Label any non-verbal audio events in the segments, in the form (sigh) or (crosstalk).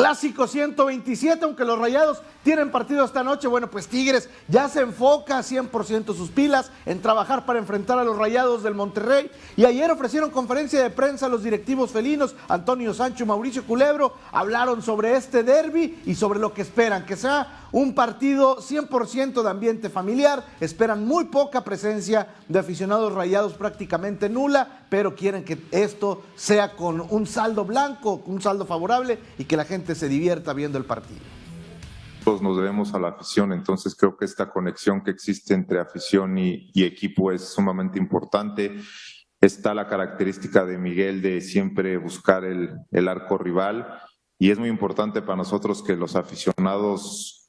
Clásico 127, aunque los Rayados tienen partido esta noche, bueno, pues Tigres ya se enfoca 100% sus pilas en trabajar para enfrentar a los Rayados del Monterrey. Y ayer ofrecieron conferencia de prensa a los directivos felinos, Antonio Sancho y Mauricio Culebro, hablaron sobre este derby y sobre lo que esperan, que sea un partido 100% de ambiente familiar, esperan muy poca presencia de aficionados rayados, prácticamente nula, pero quieren que esto sea con un saldo blanco, un saldo favorable y que la gente se divierta viendo el partido. Todos nos debemos a la afición, entonces creo que esta conexión que existe entre afición y, equipo es sumamente importante. Está la característica de Miguel de siempre buscar el, el arco rival y es muy importante para nosotros que los aficionados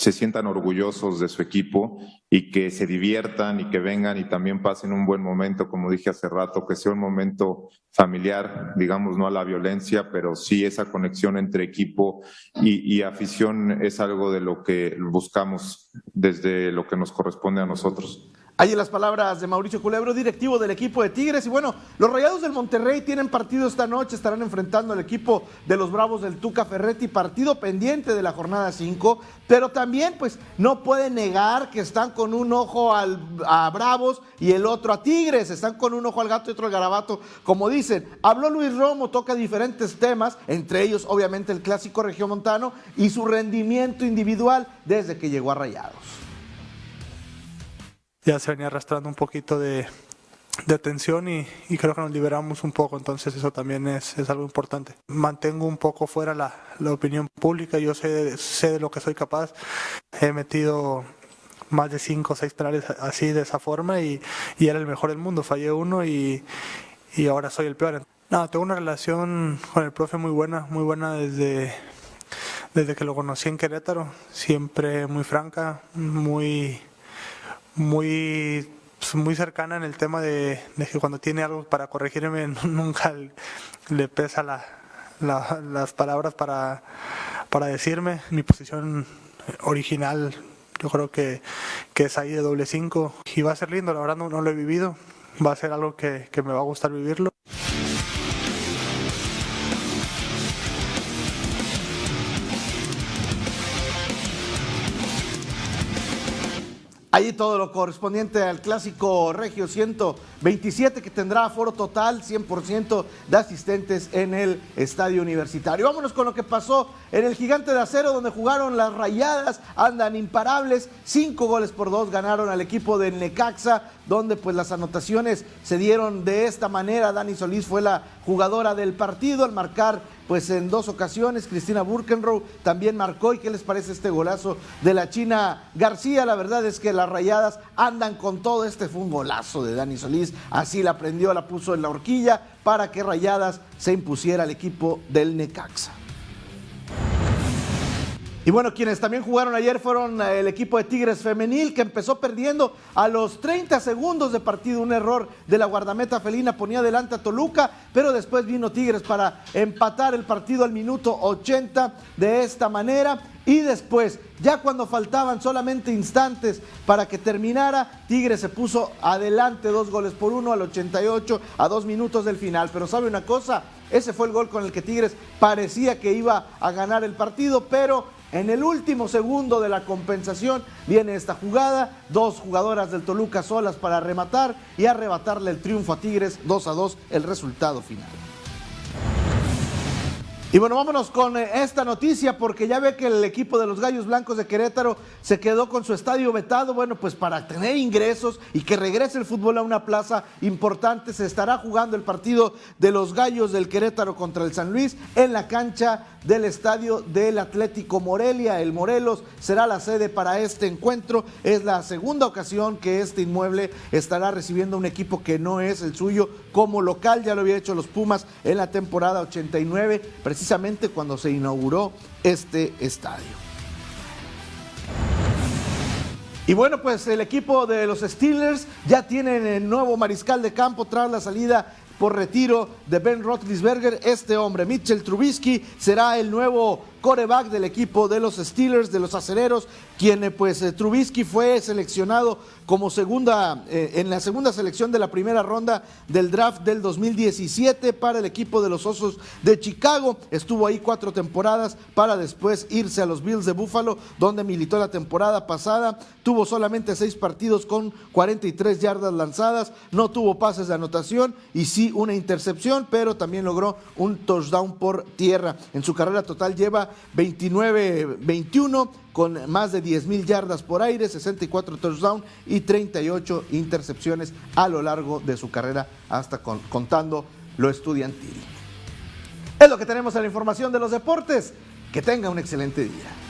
se sientan orgullosos de su equipo y que se diviertan y que vengan y también pasen un buen momento, como dije hace rato, que sea un momento familiar, digamos, no a la violencia, pero sí esa conexión entre equipo y, y afición es algo de lo que buscamos desde lo que nos corresponde a nosotros. Ahí las palabras de Mauricio Culebro, directivo del equipo de Tigres. Y bueno, los Rayados del Monterrey tienen partido esta noche, estarán enfrentando al equipo de los Bravos del Tuca Ferretti, partido pendiente de la jornada 5, pero también pues no pueden negar que están con un ojo al, a Bravos y el otro a Tigres, están con un ojo al gato y otro al garabato, como dicen. Habló Luis Romo, toca diferentes temas, entre ellos obviamente el clásico regiomontano y su rendimiento individual desde que llegó a Rayados ya se venía arrastrando un poquito de, de tensión y, creo que nos liberamos un poco, entonces eso también es, es algo importante. Mantengo un poco fuera la, la, opinión pública, yo sé, sé de lo que soy capaz, he metido más de cinco o seis penales así de esa forma y, y, era el mejor del mundo, fallé uno y, y ahora soy el peor. No, tengo una relación con el profe muy buena, muy buena desde, desde que lo conocí en Querétaro, siempre muy franca, muy muy pues, muy cercana en el tema de, que cuando tiene algo para corregirme (laughs) nunca le pesa la, las palabras para, para decirme. Mi posición original yo creo que, que es ahí de doble cinco y va a ser lindo, la verdad no, no lo he vivido, va a ser algo que, que me va a gustar vivirlo. Ahí todo lo correspondiente al clásico Regio 127 que tendrá foro total, 100% de asistentes en el estadio universitario. Vámonos con lo que pasó en el Gigante de Acero donde jugaron las rayadas, andan imparables, cinco goles por dos ganaron al equipo de Necaxa, donde pues las anotaciones se dieron de esta manera. Dani Solís fue la jugadora del partido al marcar pues en dos ocasiones. Cristina Burkenrow también marcó. ¿Y qué les parece este golazo de la China García? La verdad es que las rayadas andan con todo. Este fue un golazo de Dani Solís. Así la prendió, la puso en la horquilla para que Rayadas se impusiera al equipo del Necaxa. Y bueno, quienes también jugaron ayer fueron eh, el equipo de Tigres Femenil, que empezó perdiendo a los 30 segundos de partido. Un error de la guardameta felina ponía adelante a Toluca, pero después vino Tigres para empatar el partido al minuto 80 de esta manera. Y después, ya cuando faltaban solamente instantes para que terminara, Tigres se puso adelante dos goles por uno al 88, a dos minutos del final. Pero sabe una cosa, ese fue el gol con el que Tigres parecía que iba a ganar el partido, pero en el último segundo de la compensación viene esta jugada, dos jugadoras del Toluca solas para rematar y arrebatarle el triunfo a Tigres 2 a 2 el resultado final. Y bueno, vámonos con eh, esta noticia porque ya ve que el equipo de los Gallos Blancos de Querétaro se quedó con su estadio vetado. Bueno, pues para tener ingresos y que regrese el fútbol a una plaza importante, se estará jugando el partido de los Gallos del Querétaro contra el San Luis en la cancha del estadio del Atlético Morelia. El Morelos será la sede para este encuentro. Es la segunda ocasión que este inmueble estará recibiendo un equipo que no es el suyo como local. Ya lo había hecho los Pumas en la temporada 89 precisamente cuando se inauguró este estadio. Y bueno, pues el equipo de los Steelers ya tienen el nuevo mariscal de campo tras la salida por retiro de Ben Roethlisberger. Este hombre, Mitchell Trubisky, será el nuevo coreback del equipo de los Steelers, de los acereros, quien eh, pues eh, Trubisky fue seleccionado como segunda, eh, en la segunda selección de la primera ronda del draft del 2017 para el equipo de los Osos de Chicago. Estuvo ahí cuatro temporadas para después irse a los Bills de Buffalo, donde militó la temporada pasada. Tuvo solamente seis partidos con 43 yardas lanzadas, no tuvo pases de anotación y sí una intercepción, pero también logró un touchdown por tierra. En su carrera total lleva 29-21 con más de 10 mil yardas por aire, 64 touchdowns y 38 intercepciones a lo largo de su carrera, hasta contando lo estudiantil. Es lo que tenemos en la información de los deportes. Que tenga un excelente día.